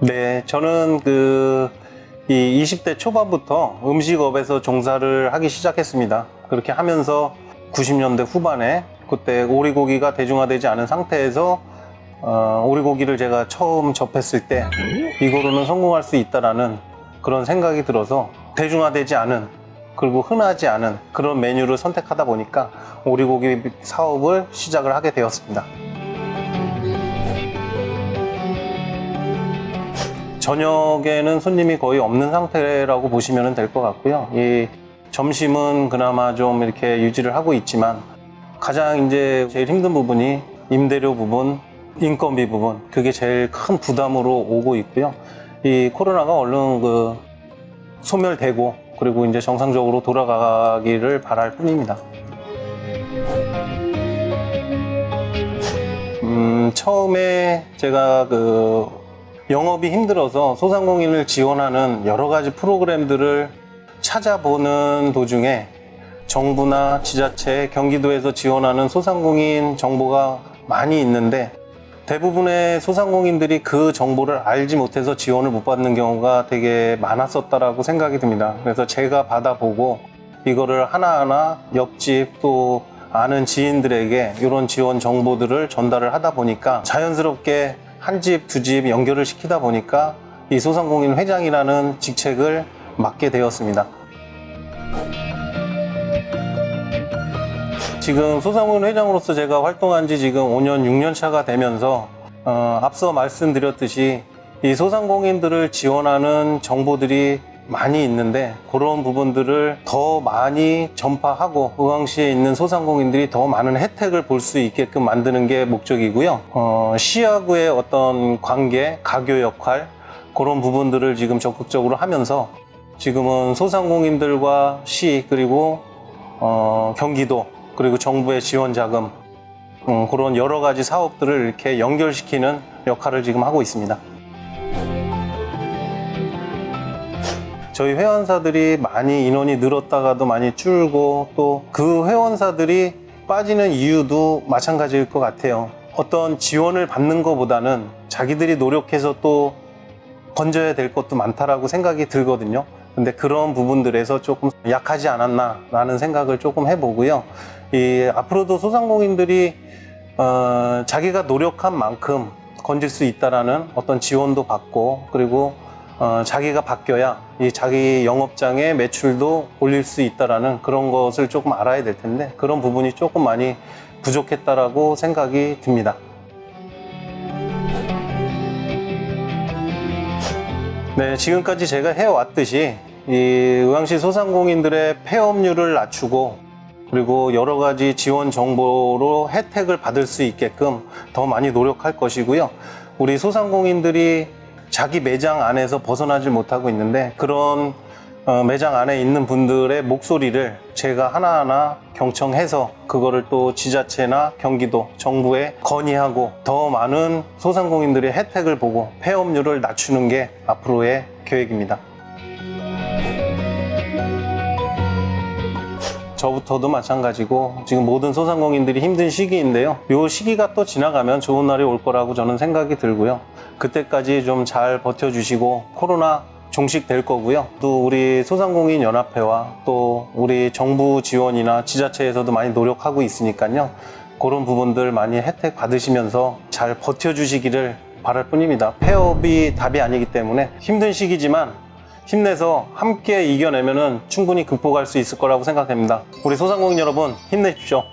네, 저는 그, 이 20대 초반부터 음식업에서 종사를 하기 시작했습니다. 그렇게 하면서 90년대 후반에 그때 오리고기가 대중화되지 않은 상태에서 어, 오리고기를 제가 처음 접했을 때 이거로는 성공할 수 있다라는 그런 생각이 들어서 대중화되지 않은 그리고 흔하지 않은 그런 메뉴를 선택하다 보니까 오리고기 사업을 시작을 하게 되었습니다. 저녁에는 손님이 거의 없는 상태라고 보시면 될 것 같고요. 이 점심은 그나마 좀 이렇게 유지를 하고 있지만 가장 이제 제일 힘든 부분이 임대료 부분, 인건비 부분 그게 제일 큰 부담으로 오고 있고요. 이 코로나가 얼른 그 소멸되고 그리고 이제 정상적으로 돌아가기를 바랄 뿐입니다. 음, 처음에 제가 그 영업이 힘들어서 소상공인을 지원하는 여러 가지 프로그램들을 찾아보는 도중에 정부나 지자체, 경기도에서 지원하는 소상공인 정보가 많이 있는데 대부분의 소상공인들이 그 정보를 알지 못해서 지원을 못 받는 경우가 되게 많았었다라고 생각이 듭니다. 그래서 제가 받아보고 이거를 하나하나 옆집 또 아는 지인들에게 이런 지원 정보들을 전달을 하다 보니까 자연스럽게 한 집, 두 집 연결을 시키다 보니까 이 소상공인 회장이라는 직책을 맡게 되었습니다. 지금 소상공인 회장으로서 제가 활동한 지 지금 5년, 6년 차가 되면서 어, 앞서 말씀드렸듯이 이 소상공인들을 지원하는 정보들이 많이 있는데 그런 부분들을 더 많이 전파하고 의왕시에 있는 소상공인들이 더 많은 혜택을 볼 수 있게끔 만드는 게 목적이고요. 어, 시하고의 어떤 관계, 가교 역할 그런 부분들을 지금 적극적으로 하면서 지금은 소상공인들과 시 그리고 어, 경기도 그리고 정부의 지원 자금 음, 그런 여러 가지 사업들을 이렇게 연결시키는 역할을 지금 하고 있습니다. 저희 회원사들이 많이 인원이 늘었다가도 많이 줄고 또 그 회원사들이 빠지는 이유도 마찬가지일 것 같아요. 어떤 지원을 받는 것보다는 자기들이 노력해서 또 건져야 될 것도 많다라고 생각이 들거든요. 근데 그런 부분들에서 조금 약하지 않았나라는 생각을 조금 해보고요. 이 앞으로도 소상공인들이 어, 자기가 노력한 만큼 건질 수 있다라는 어떤 지원도 받고 그리고 어, 자기가 바뀌어야 이 자기 영업장의 매출도 올릴 수 있다라는 그런 것을 조금 알아야 될 텐데 그런 부분이 조금 많이 부족했다라고 생각이 듭니다. 네, 지금까지 제가 해왔듯이 이 의왕시 소상공인들의 폐업률을 낮추고 그리고 여러 가지 지원 정보로 혜택을 받을 수 있게끔 더 많이 노력할 것이고요. 우리 소상공인들이 자기 매장 안에서 벗어나질 못하고 있는데 그런 어, 매장 안에 있는 분들의 목소리를 제가 하나하나 경청해서 그거를 또 지자체나 경기도 정부에 건의하고 더 많은 소상공인들의 혜택을 보고 폐업률을 낮추는 게 앞으로의 계획입니다. 저부터도 마찬가지고 지금 모든 소상공인들이 힘든 시기인데요. 이 시기가 또 지나가면 좋은 날이 올 거라고 저는 생각이 들고요. 그때까지 좀 잘 버텨주시고 코로나 종식될 거고요. 또 우리 소상공인 연합회와 또 우리 정부 지원이나 지자체에서도 많이 노력하고 있으니까요. 그런 부분들 많이 혜택 받으시면서 잘 버텨주시기를 바랄 뿐입니다. 폐업이 답이 아니기 때문에 힘든 시기지만 힘내서 함께 이겨내면 충분히 극복할 수 있을 거라고 생각됩니다. 우리 소상공인 여러분 힘내십시오.